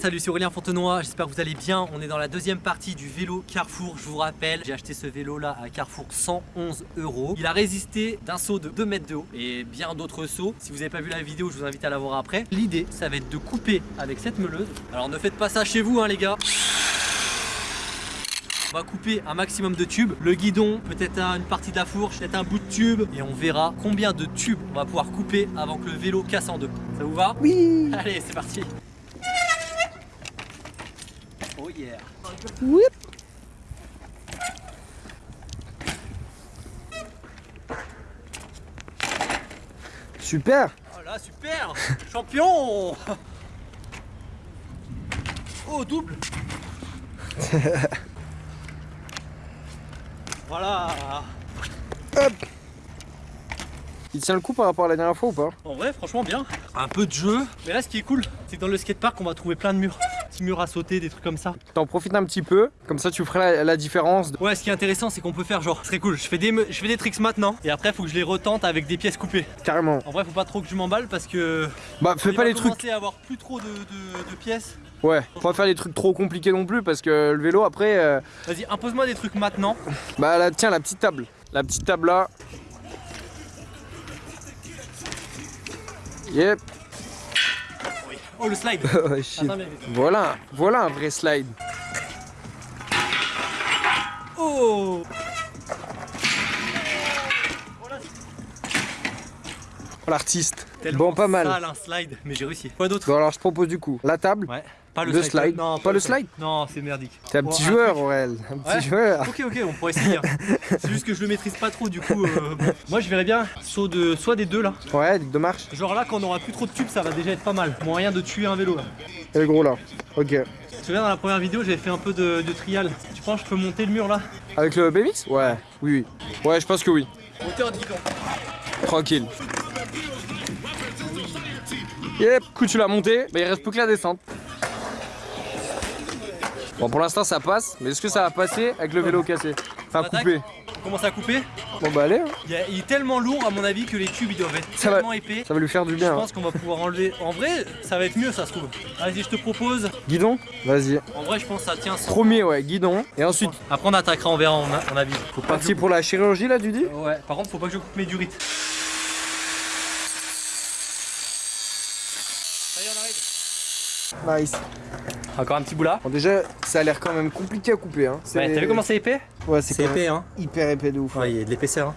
Salut, c'est Aurélien Fontenoy, j'espère que vous allez bien. On est dans la deuxième partie du vélo Carrefour. Je vous rappelle, j'ai acheté ce vélo là à Carrefour 111 euros. Il a résisté d'un saut de 2 mètres de haut et bien d'autres sauts. Si vous n'avez pas vu la vidéo, je vous invite à la voir après. L'idée, ça va être de couper avec cette meuleuse. Alors ne faites pas ça chez vous, hein, les gars. On va couper un maximum de tubes, le guidon, peut-être une partie de la fourche, peut-être un bout de tube. Et on verra combien de tubes on va pouvoir couper avant que le vélo casse en deux. Ça vous va Oui. Allez, c'est parti. Oh yeah. Super. Oh là, super. Champion. Oh, double Voilà Hop Il tient le coup par rapport à la dernière fois ou pas? En vrai, franchement, bien. Un peu de jeu. Mais là, ce qui est cool, c'est que dans le skatepark, on va trouver plein de murs. Petits murs à sauter, des trucs comme ça. T'en profites un petit peu, comme ça tu feras la, la différence. de- Ouais, ce qui est intéressant, c'est qu'on peut faire genre, serait cool. Je fais des, je fais des tricks maintenant, et après, faut que je les retente avec des pièces coupées. Carrément. En vrai, faut pas trop que je m'emballe parce que. Bah fais pas les trucs. commencer à avoir plus trop de, de- de pièces. Ouais, faut pas faire des trucs trop compliqués non plus parce que le vélo après. euh, Vas-y, impose-moi des trucs maintenant. Bah là, tiens la petite table. La petite table là. Yep. Oh, le slide. Oh, shit. Attends, mais- Voilà, voilà un vrai slide. Oh Oh, L'artiste. Bon, pas mal. sale, un slide, mais j'ai réussi. Quoi d'autre? Bon alors je propose du coup la table. Ouais. Pas le, Le slide. Non, Pas le slide Non, c'est merdique. T'es un petit joueur. Aurel, un petit Ouais. joueur. Ok, ok, on pourrait essayer. hein. c'est juste que je le maîtrise pas trop, du coup. euh, bon. Moi, je verrais bien saut de soit des deux là. Ouais, deux marches. Genre là, quand on aura plus trop de tubes, ça va déjà être pas mal. Moyen de tuer un vélo là. Et le gros là. Ok. Tu te souviens dans la première vidéo, j'avais fait un peu de, de trial. Tu penses que je peux monter le mur là? Avec le BMX Ouais. Oui, oui. Ouais, je pense que oui. Hauteur. Tranquille. Yep, coup tu l'as monté, bah il reste plus que la descente. Bon pour l'instant ça passe, mais est-ce que ça va passer avec le vélo cassé Enfin coupé. On commence à couper. Bon bah allez, hein. Il, y a- il est tellement lourd à mon avis que les tubes ils doivent être Ça va- tellement épais. ça va lui faire du Je bien. hein. pense qu'on va pouvoir enlever. En vrai, ça va être mieux, ça se trouve. Vas-y, je te propose. Guidon Vas-y. En vrai, je pense que ça tient. sans- Premier ouais, guidon. Et ensuite, Après, on attaquera, on verra, on, a, on a. Faut pas parti pour la chirurgie là tu dis je- Ouais, par contre, faut pas que je coupe mes durites. Ça y est, on arrive. Nice. Encore un petit bout là. Bon déjà, ça a l'air quand même compliqué à couper hein. Ouais, t'as vu comment c'est épais Ouais, c'est épais, hein. hyper épais de ouf. Ouais, il y a de l'épaisseur. Hein.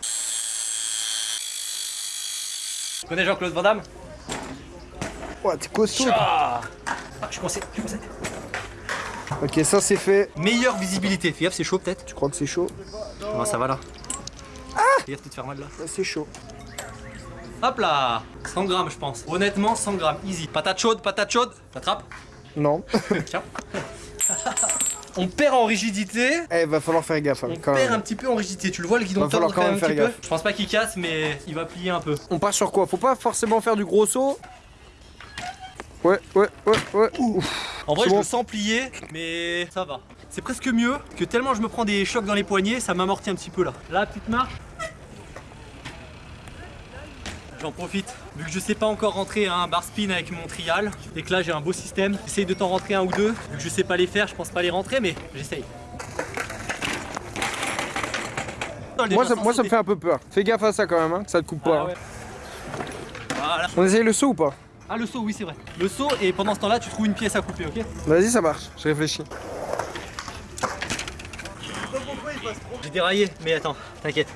Tu connais Jean-Claude Van Damme Ouais, t'es costaud. Ah, je suis coincé, je suis coincé. Ok, ça c'est fait. Meilleure visibilité. Fais gaffe, c'est chaud peut-être. Tu crois que c'est chaud Non, ça va là. Fais gaffe de te faire mal là. Ouais, C'est chaud. Hop là 100 grammes, je pense. Honnêtement, 100 grammes. Easy. Patate chaude, patate chaude. T'attrapes Non. Tiens. On perd en rigidité. Eh, va falloir faire gaffe hein, On quand perd même. un petit peu en rigidité. Tu le vois, le guidon Va falloir tendre quand même un faire petit gaffe. peu. Je pense pas qu'il casse, mais il va plier un peu. On part sur quoi? Faut pas forcément faire du gros saut. Ouais, ouais, ouais, ouais. Ouf. En vrai, je bon. le sens plier, mais ça va. C'est presque mieux que tellement je me prends des chocs dans les poignets, ça m'amortit un petit peu là. Là, petite marche. J'en profite, vu que je sais pas encore rentrer un bar spin avec mon trial, et que là j'ai un beau système, j'essaye de t'en rentrer un ou deux, vu que je sais pas les faire, je pense pas les rentrer, mais j'essaye. Moi, ça, moi ça me fait un peu peur. Fais gaffe à ça quand même, hein, que ça te coupe pas. Ah, hein. Voilà. On essaye le saut ou pas? Ah le saut, oui c'est vrai. Le saut, et pendant ce temps-là, tu trouves une pièce à couper, ok? Vas-y, ça marche. Je réfléchis. J'ai déraillé, mais attends, t'inquiète.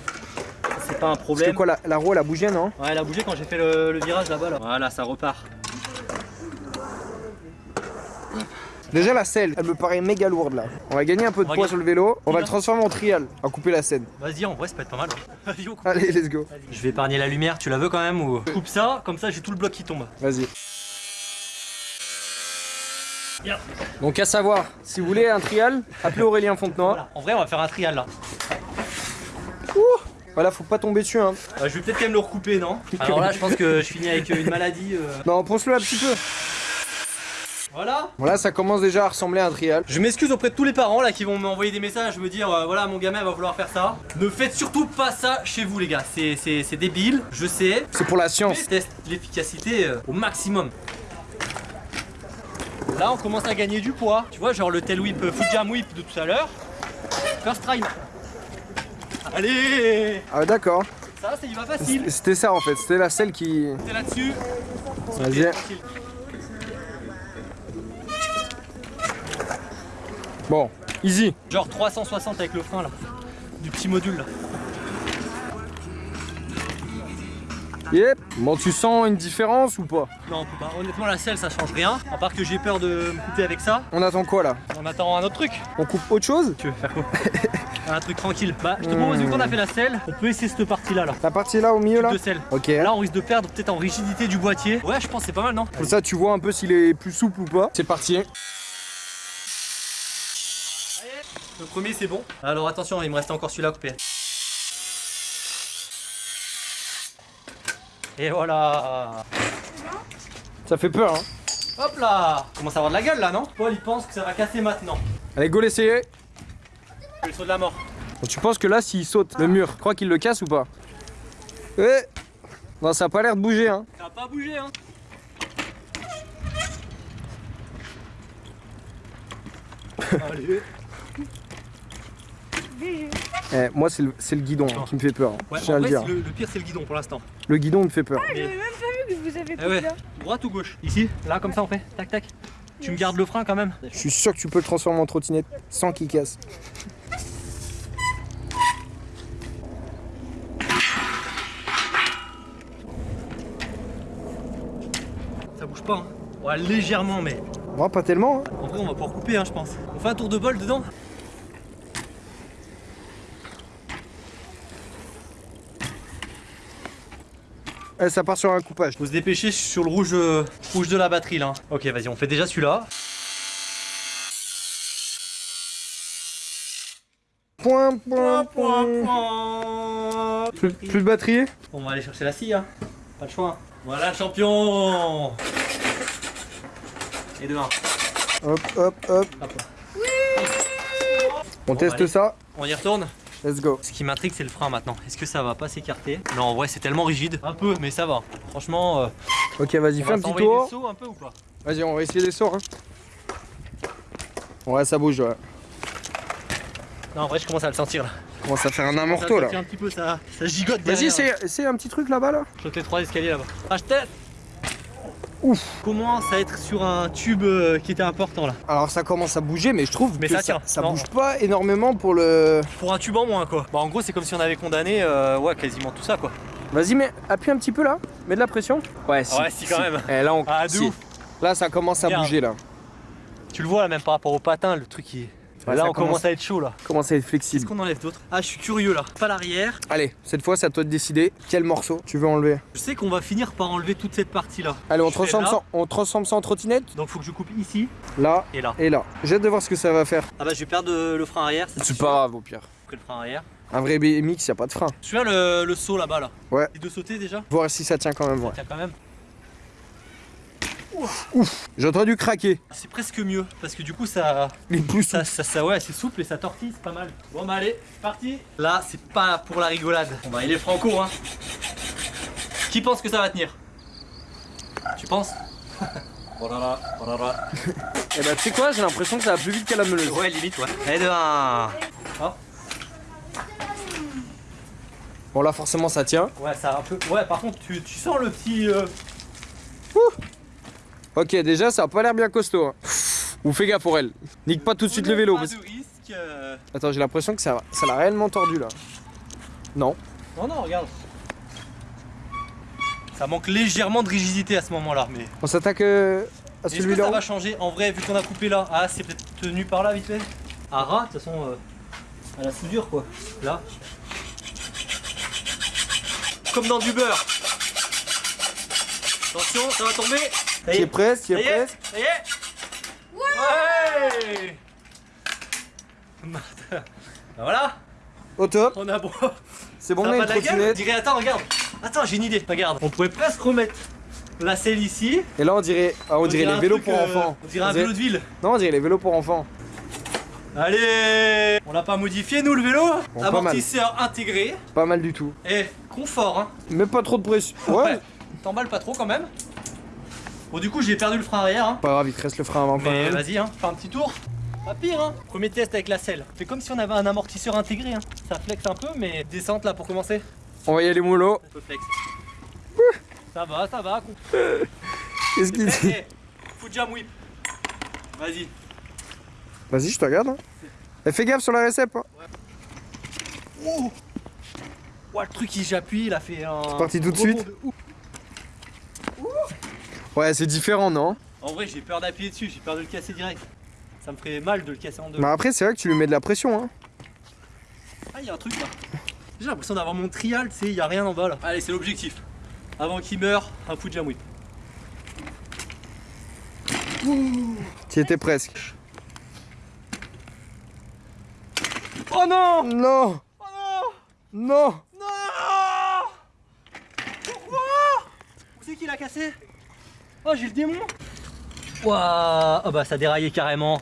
C'est pas un Parce problème. que quoi, la, la roue elle a bougé, non Ouais, elle a bougé quand j'ai fait le, le virage là-bas. Là. Voilà, ça repart. Déjà la selle, elle me paraît méga lourde là. On va gagner un peu de poids sur le vélo. On va le transformer en trial. On va couper la scène. Vas-y, en vrai, ça peut être pas mal. Vas-y, on coupe. Allez, let's go. Je vais épargner la lumière, tu la veux quand même ou Je coupe ça, comme ça j'ai tout le bloc qui tombe. Vas-y. Donc à savoir, si vous voulez un trial, appelez Aurélien Fontenoy. Voilà. En vrai, on va faire un trial là. Voilà, faut pas tomber dessus hein. Euh, je vais peut-être quand même le recouper, non Alors là, je pense que je finis avec euh, une maladie. euh. Non, ponce-le un petit peu. Voilà. Voilà, ça commence déjà à ressembler à un trial. Je m'excuse auprès de tous les parents là qui vont m'envoyer des messages, me dire euh, voilà mon gamin va vouloir faire ça. Ne faites surtout pas ça chez vous les gars, c'est- c'est c'est débile, je sais. C'est pour la Mais science. teste l'efficacité euh, au maximum. Là on commence à gagner du poids. Tu vois genre le tail whip, euh, foot jam whip de tout à l'heure. First try. Allez Ah d'accord. Ça c'est il va facile. C'était ça en fait, c'était la selle qui... T'es là-dessus. Vas-y. Bon, easy. Genre 360 avec le frein là. Du petit module là. Yep. Bon, tu sens une différence ou pas? Non on peut pas. Honnêtement la selle ça change rien. À part que j'ai peur de me couper avec ça. On attend quoi là? On attend un autre truc. On coupe autre chose? Tu veux faire quoi? Un truc tranquille. Bah je te propose vu qu'on a fait la selle, on peut essayer cette partie là là. La partie là au milieu là De selle. Ok. Là on risque de perdre peut-être en rigidité du boîtier. Ouais je pense que c'est pas mal non Comme ça tu vois un peu s'il est plus souple ou pas. C'est parti. Le premier c'est bon. Alors attention il me reste encore celui-là à couper. Et voilà Ça fait peur hein. Hop là Commence à avoir de la gueule là non? Paul il pense que ça va casser maintenant. Allez go l'essayer. Le saut de la mort. Bon, tu penses que là s'il saute le mur, tu crois qu'il le casse ou pas Ouais. Non ça a pas l'air de bouger hein. Ça va pas bouger hein Allez Eh, moi c'est le, guidon hein, qui me fait peur. hein. Ouais, Je tiens le vrai, dire. c'est le, le pire c'est le guidon pour l'instant. Le guidon me fait peur. Mais- J'avais même pas vu que vous avez Eh pris ouais. là. Droite ou gauche? Ici Là comme ça on fait Tac tac. Tu me gardes le frein quand même Je suis sûr que tu peux le transformer en trottinette sans qu'il casse. Pas hein Ouais légèrement mais Moi pas tellement hein. en vrai on va pouvoir couper hein je pense. On fait un tour de bol dedans Eh, ça part sur un coupage. Faut se dépêcher sur le rouge, euh, rouge de la batterie là. hein. Ok vas-y on fait déjà celui-là. Point, point, Point, point. Plus, plus de batterie? On va aller chercher la scie hein. Pas le choix. Voilà champion Et de 1. Hop, hop, hop. Hop. On Bon, teste allez. ça. On y retourne Let's go. Ce qui m'intrigue c'est le frein maintenant. Est-ce que ça va pas s'écarter? Non en vrai c'est tellement rigide. Un peu mais ça va. Franchement, euh, Ok, vas-y, fais va un petit tour. des sauts un peu ou pas Vas-y, on va essayer des sorts. hein. Ouais, ça bouge, ouais. Non en vrai je commence à le sentir là. Commence à faire un amorto là. un petit peu ça, ça gigote Vas-y, c'est un petit truc là-bas là. Je saute les trois escaliers là-bas. Ah, je teste Ouf. Commence à être sur un tube euh, qui était important là. Alors ça commence à bouger, mais je trouve Mais que ça tient. ça bouge pas énormément pour le. Pour un tube en moins quoi. Bah en gros c'est comme si on avait condamné euh, ouais quasiment tout ça quoi. Vas-y, mais appuie un petit peu là. Mets de la pression. Ouais, si. Ouais, si, quand même. Eh, là, on... Ah de si. ouf. Là, ça commence à bouger là. Tu le vois là même par rapport au patin, le truc qui est. Ouais, là ça on commence... commence- à être chaud là. Commence à être Qu'est-ce flexible. qu'on enlève d'autre? Ah je suis curieux là. Pas l'arrière. Allez, cette fois, c'est à toi de décider quel morceau tu veux enlever. Je sais qu'on va finir par enlever toute cette partie là. Allez, on Je transforme, ça, on transforme ça en trottinette. Donc faut que je coupe ici Là et là. et là. J'ai hâte de voir ce que ça va faire. Ah bah je vais perdre euh, le frein arrière. C'est pas grave au pire. Que le frein arrière. Un vrai BMX, y a pas de frein. Tu vois le, le saut là-bas là Ouais. Et de sauter déjà? Voir si ça tient quand même. Ouais. Tiens quand même. J'ai entendu craquer. C'est presque mieux parce que du coup ça. Les pouces. Ça, ça, ça- ouais, c'est souple et ça tortille, c'est pas mal. Bon bah allez, c'est parti. Là, c'est pas pour la rigolade. Bon bah il est franco, hein. Qui pense que ça va tenir? Tu penses? Oh là là, oh là là. Et bah, tu sais quoi, j'ai l'impression que ça va plus vite qu'à la meuleuse. Ouais, limite, ouais. Allez, de un. Bon, là, forcément, ça tient. Ouais, ça a un peu. Ouais, par contre, tu, tu sens le petit. euh, Ok, déjà, ça a pas l'air bien costaud. hein. Ou fais gaffe pour elle. Nique pas tout de suite le vélo. Pas parce- de risque. euh. Attends, j'ai l'impression que ça ça l'a réellement tordu là. Non. Non, non, regarde. Ça manque légèrement de rigidité à ce moment-là, mais. On s'attaque euh, à Est-ce que celui-là. ça va changer En vrai, vu qu'on a coupé là, ah, c'est peut-être tenu par là vite fait. À ras, de toute façon, euh, à la soudure quoi. Là. Comme dans du beurre. Attention, ça va tomber. Est, est presque, qui ça est y est, presque. ça y est. Ouais. Ben voilà, Au top. on a bon. C'est bon, on a pas une trottinette. Dirais, attends, regarde. Attends, j'ai une idée. Regarde, on pourrait presque remettre la selle ici. Et là, on dirait, ah, on dirait les vélos pour euh, enfants. On dirait un vélo de ville. Non, on dirait les vélos pour enfants. Allez On l'a pas modifié nous le vélo Bon, pas. Amortisseur intégré. Pas mal du tout. Et confort hein. Mais pas trop de pression. Ouais. Ouais. T'emballes pas trop quand même. Bon du coup j'ai perdu le frein arrière hein. Pas grave, il te reste le frein avant Mais vas-y hein, fais un petit tour. Pas pire hein. Premier test avec la selle. C'est comme si on avait un amortisseur intégré hein. Ça flex un peu mais descente là pour commencer. On va y aller mollo. Un peu flex. Ça va, ça va. Qu'est-ce qu'il Eh, dit eh, Foot jam whip. Vas-y. Vas-y, je te regarde. Hein. Et fais gaffe sur la récep. Hein. Oh Ouah, le truc qui j'appuie, il a fait un. C'est parti tout de suite. Ouais, c'est différent, non En vrai, j'ai peur d'appuyer dessus, j'ai peur de le casser direct. Ça me ferait mal de le casser en deux. Mais après, c'est vrai que tu lui mets de la pression. Hein. Ah, il y a un truc là. J'ai l'impression d'avoir mon trial, tu sais, il y a rien en bas là. Allez, c'est l'objectif. Avant qu'il meure, un foot jam whip. Tu étais presque. Oh non Non Oh non Non Non Pourquoi Où c'est qui l'a cassé Oh, j'ai le démon Waouh Oh bah ça déraillait carrément.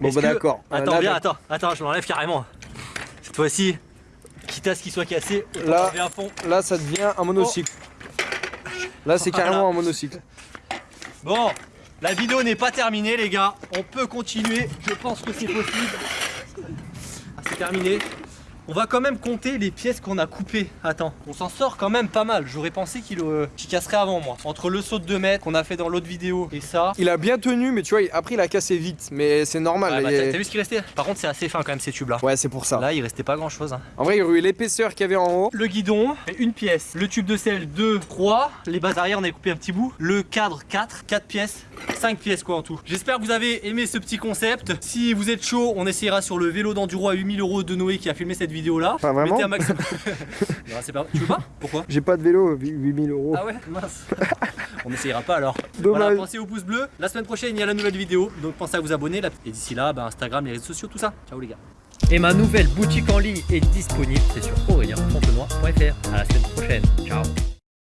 Bon, bah que- d'accord. Attends, là, viens, attends, attends, je l'enlève carrément. Cette fois-ci, quitte à ce qu'il soit cassé, Là. à fond. Là, ça devient un monocycle. Là, c'est Voilà. carrément un monocycle. Bon, la vidéo n'est pas terminée les gars, on peut continuer, je pense que c'est possible. Ah, c'est terminé. On va quand même compter les pièces qu'on a coupées. Attends, on s'en sort quand même pas mal. J'aurais pensé qu'il euh, casserait avant moi. Entre le saut de 2 mètres qu'on a fait dans l'autre vidéo et ça. Il a bien tenu, mais tu vois, après, il a cassé vite. Mais c'est normal. Ouais, bah, t'as vu ce qu'il restait? Par contre, c'est assez fin quand même ces tubes là. Ouais, c'est pour ça. Là, il restait pas grand chose. En vrai, il y aurait eu l'épaisseur qu'il y avait en haut. Le guidon, une pièce. Le tube de sel, 2, 3. Les bases arrière, on a coupé un petit bout. Le cadre, 4. 4 pièces. 5 pièces quoi en tout. J'espère que vous avez aimé ce petit concept. Si vous êtes chaud, on essayera sur le vélo d'enduro à 8000 euros de Noé qui a filmé cette vidéo là. Pas vraiment Mettez un max. Non, c'est pas... Tu veux pas? Pourquoi? J'ai pas de vélo, 8000 euros. Ah ouais Mince. on n'essayera pas alors. Dommage. Voilà, pensez au pouce bleu. La semaine prochaine, il y a la nouvelle vidéo. Donc pensez à vous abonner. là. Et d'ici là, bah, Instagram, les réseaux sociaux, tout ça. Ciao les gars. Et ma nouvelle boutique en ligne est disponible. C'est sur aurelienfontenoy.fr. À la semaine prochaine. Ciao.